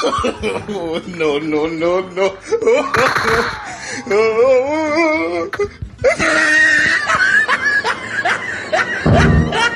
no, no, no, no.